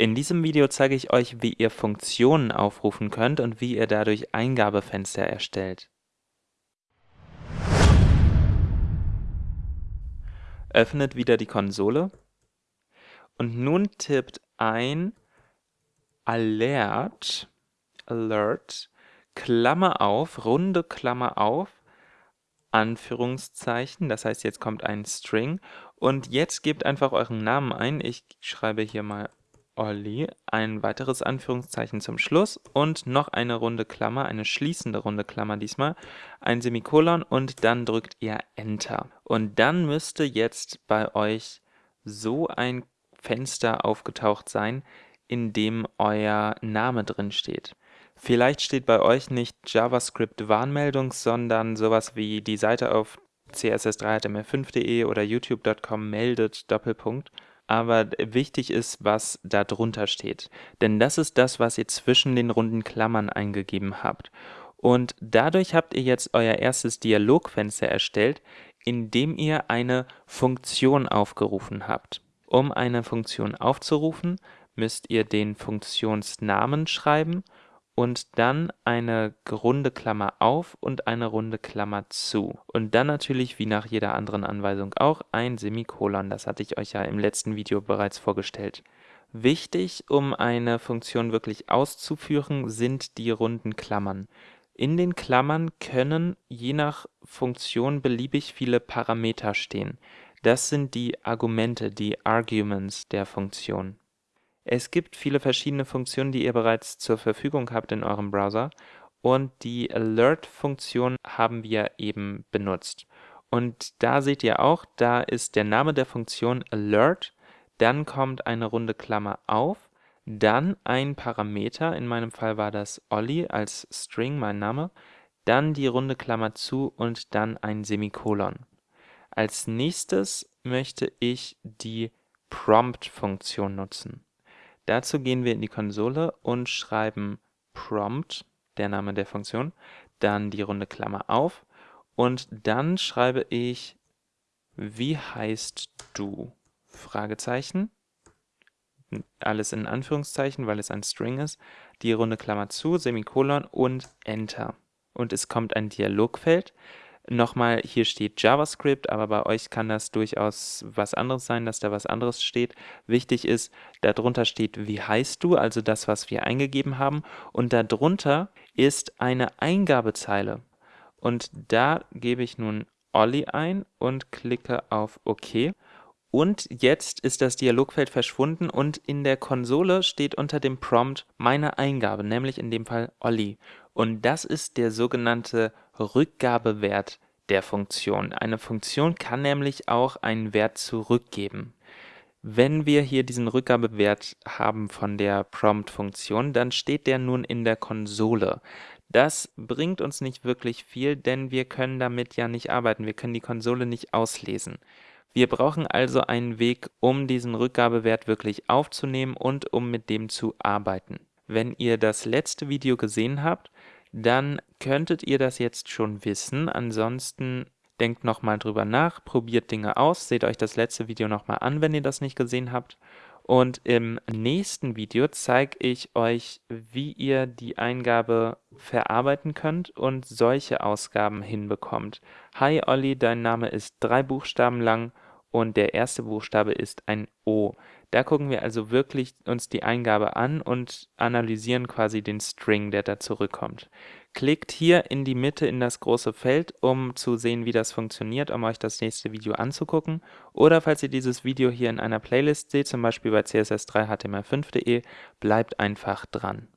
In diesem Video zeige ich euch, wie ihr Funktionen aufrufen könnt und wie ihr dadurch Eingabefenster erstellt. Öffnet wieder die Konsole und nun tippt ein Alert, Alert, Klammer auf, runde Klammer auf, Anführungszeichen, das heißt, jetzt kommt ein String und jetzt gebt einfach euren Namen ein. Ich schreibe hier mal Olli, ein weiteres Anführungszeichen zum Schluss und noch eine runde Klammer, eine schließende runde Klammer diesmal, ein Semikolon und dann drückt ihr Enter. Und dann müsste jetzt bei euch so ein Fenster aufgetaucht sein, in dem euer Name drin steht. Vielleicht steht bei euch nicht JavaScript-Warnmeldung, sondern sowas wie die Seite auf css3html5.de oder youtube.com meldet Doppelpunkt. Aber wichtig ist, was da drunter steht. Denn das ist das, was ihr zwischen den runden Klammern eingegeben habt. Und dadurch habt ihr jetzt euer erstes Dialogfenster erstellt, in dem ihr eine Funktion aufgerufen habt. Um eine Funktion aufzurufen, müsst ihr den Funktionsnamen schreiben und dann eine runde Klammer auf und eine runde Klammer zu. Und dann natürlich, wie nach jeder anderen Anweisung auch, ein Semikolon. Das hatte ich euch ja im letzten Video bereits vorgestellt. Wichtig, um eine Funktion wirklich auszuführen, sind die runden Klammern. In den Klammern können je nach Funktion beliebig viele Parameter stehen. Das sind die Argumente, die Arguments der Funktion. Es gibt viele verschiedene Funktionen, die ihr bereits zur Verfügung habt in eurem Browser und die Alert-Funktion haben wir eben benutzt. Und da seht ihr auch, da ist der Name der Funktion Alert, dann kommt eine runde Klammer auf, dann ein Parameter, in meinem Fall war das Olli als String, mein Name, dann die runde Klammer zu und dann ein Semikolon. Als nächstes möchte ich die Prompt-Funktion nutzen. Dazu gehen wir in die Konsole und schreiben prompt, der Name der Funktion, dann die runde Klammer auf und dann schreibe ich wie heißt du? Fragezeichen. Alles in Anführungszeichen, weil es ein String ist. Die runde Klammer zu, Semikolon und Enter. Und es kommt ein Dialogfeld. Nochmal, hier steht JavaScript, aber bei euch kann das durchaus was anderes sein, dass da was anderes steht. Wichtig ist, darunter steht, wie heißt du, also das, was wir eingegeben haben. Und darunter ist eine Eingabezeile. Und da gebe ich nun Olli ein und klicke auf OK. Und jetzt ist das Dialogfeld verschwunden und in der Konsole steht unter dem Prompt meine Eingabe, nämlich in dem Fall Olli. Und das ist der sogenannte Rückgabewert der Funktion. Eine Funktion kann nämlich auch einen Wert zurückgeben. Wenn wir hier diesen Rückgabewert haben von der Prompt-Funktion, dann steht der nun in der Konsole. Das bringt uns nicht wirklich viel, denn wir können damit ja nicht arbeiten. Wir können die Konsole nicht auslesen. Wir brauchen also einen Weg, um diesen Rückgabewert wirklich aufzunehmen und um mit dem zu arbeiten. Wenn ihr das letzte Video gesehen habt, dann könntet ihr das jetzt schon wissen. Ansonsten denkt nochmal drüber nach, probiert Dinge aus, seht euch das letzte Video nochmal an, wenn ihr das nicht gesehen habt. Und im nächsten Video zeige ich euch, wie ihr die Eingabe verarbeiten könnt und solche Ausgaben hinbekommt. Hi Olli, dein Name ist drei Buchstaben lang und der erste Buchstabe ist ein O. Da gucken wir also wirklich uns die Eingabe an und analysieren quasi den String, der da zurückkommt. Klickt hier in die Mitte in das große Feld, um zu sehen, wie das funktioniert, um euch das nächste Video anzugucken. Oder falls ihr dieses Video hier in einer Playlist seht, zum Beispiel bei css3html5.de, bleibt einfach dran.